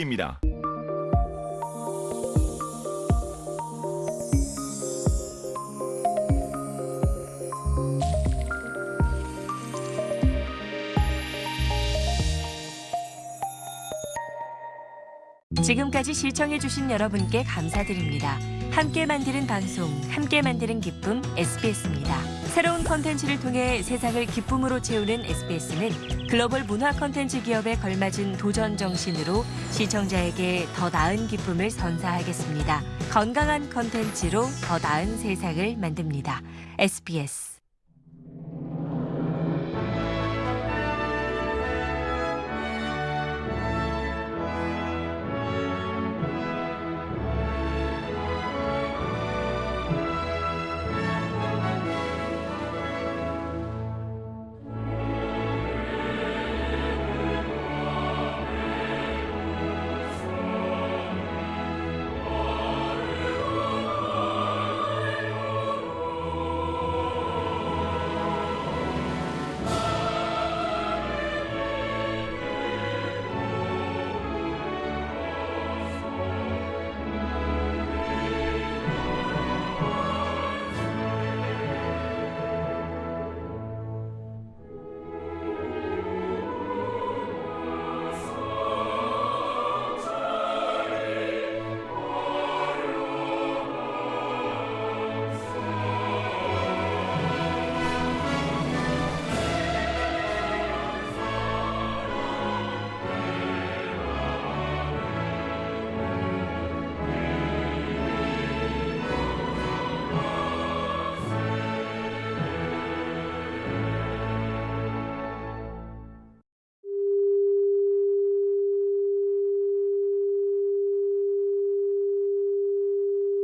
기회입니다. 지금까지 시청해주신 여러분께 감사드립니다. 함께 만드는 방송, 함께 만드는 기쁨 SBS입니다. 새로운 컨텐츠를 통해 세상을 기쁨으로 채우는 SBS는 글로벌 문화 컨텐츠 기업에 걸맞은 도전 정신으로 시청자에게 더 나은 기쁨을 선사하겠습니다. 건강한 컨텐츠로 더 나은 세상을 만듭니다. SBS